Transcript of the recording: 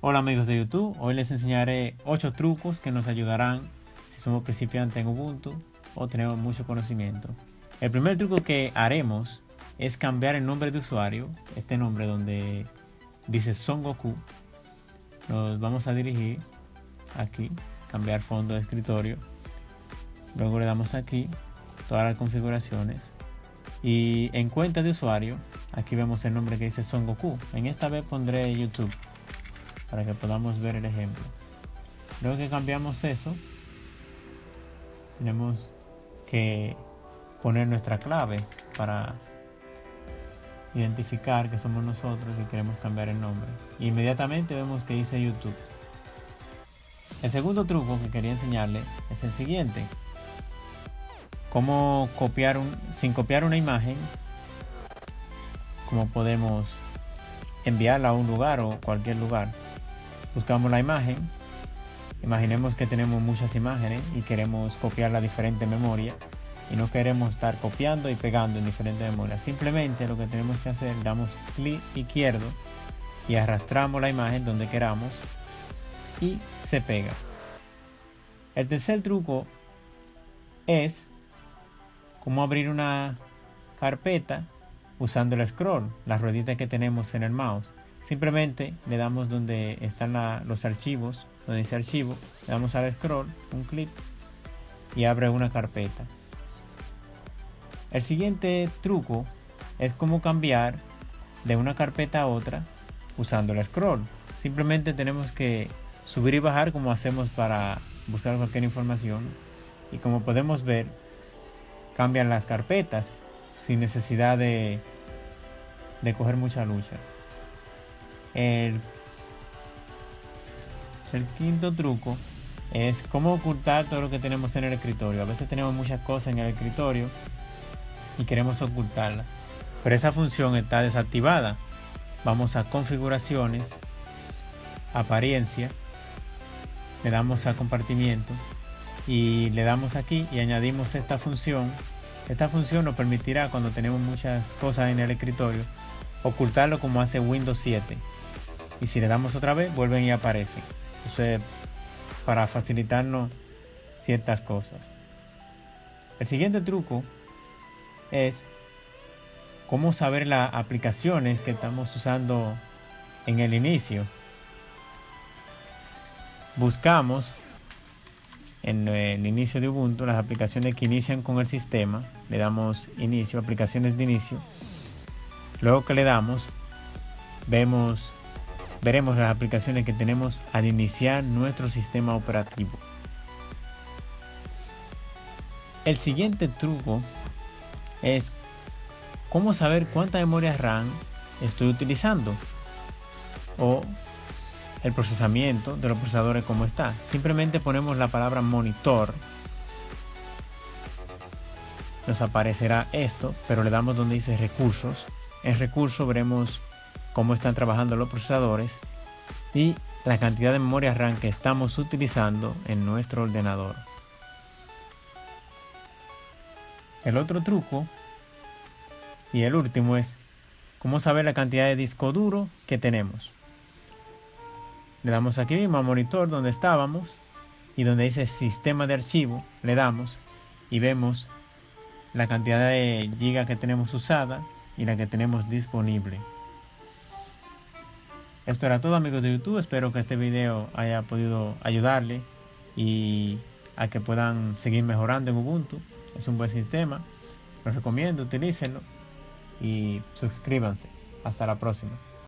Hola amigos de YouTube, hoy les enseñaré 8 trucos que nos ayudarán si somos principiantes en Ubuntu o tenemos mucho conocimiento. El primer truco que haremos es cambiar el nombre de usuario, este nombre donde dice Son Goku. Nos vamos a dirigir aquí, cambiar fondo de escritorio. Luego le damos aquí todas las configuraciones y en cuenta de usuario aquí vemos el nombre que dice Son Goku. En esta vez pondré YouTube para que podamos ver el ejemplo. Luego que cambiamos eso, tenemos que poner nuestra clave para identificar que somos nosotros y queremos cambiar el nombre. Inmediatamente vemos que dice YouTube. El segundo truco que quería enseñarle es el siguiente. Cómo copiar un, sin copiar una imagen, cómo podemos enviarla a un lugar o cualquier lugar. Buscamos la imagen. Imaginemos que tenemos muchas imágenes y queremos copiar la diferente memoria y no queremos estar copiando y pegando en diferentes memorias. Simplemente lo que tenemos que hacer, damos clic izquierdo y arrastramos la imagen donde queramos y se pega. El tercer truco es cómo abrir una carpeta usando el scroll, la ruedita que tenemos en el mouse. Simplemente le damos donde están los archivos, donde dice archivo, le damos al scroll, un clic y abre una carpeta. El siguiente truco es cómo cambiar de una carpeta a otra usando el scroll. Simplemente tenemos que subir y bajar como hacemos para buscar cualquier información. Y como podemos ver, cambian las carpetas sin necesidad de, de coger mucha lucha. El, el quinto truco es cómo ocultar todo lo que tenemos en el escritorio. A veces tenemos muchas cosas en el escritorio y queremos ocultarla. Pero esa función está desactivada. Vamos a configuraciones, apariencia, le damos a compartimiento y le damos aquí y añadimos esta función. Esta función nos permitirá cuando tenemos muchas cosas en el escritorio ocultarlo como hace Windows 7. Y si le damos otra vez, vuelven y aparecen. Para facilitarnos ciertas cosas. El siguiente truco es cómo saber las aplicaciones que estamos usando en el inicio. Buscamos en el inicio de Ubuntu las aplicaciones que inician con el sistema. Le damos inicio, aplicaciones de inicio. Luego que le damos, vemos, veremos las aplicaciones que tenemos al iniciar nuestro sistema operativo. El siguiente truco es cómo saber cuánta memoria RAM estoy utilizando o el procesamiento de los procesadores como está. Simplemente ponemos la palabra monitor. Nos aparecerá esto, pero le damos donde dice recursos. En recursos veremos cómo están trabajando los procesadores y la cantidad de memoria RAM que estamos utilizando en nuestro ordenador. El otro truco y el último es cómo saber la cantidad de disco duro que tenemos. Le damos aquí mismo a monitor donde estábamos y donde dice sistema de archivo, le damos y vemos la cantidad de gigas que tenemos usada y la que tenemos disponible. Esto era todo amigos de YouTube, espero que este video haya podido ayudarle y a que puedan seguir mejorando en Ubuntu. Es un buen sistema, lo recomiendo, utilícenlo y suscríbanse. Hasta la próxima.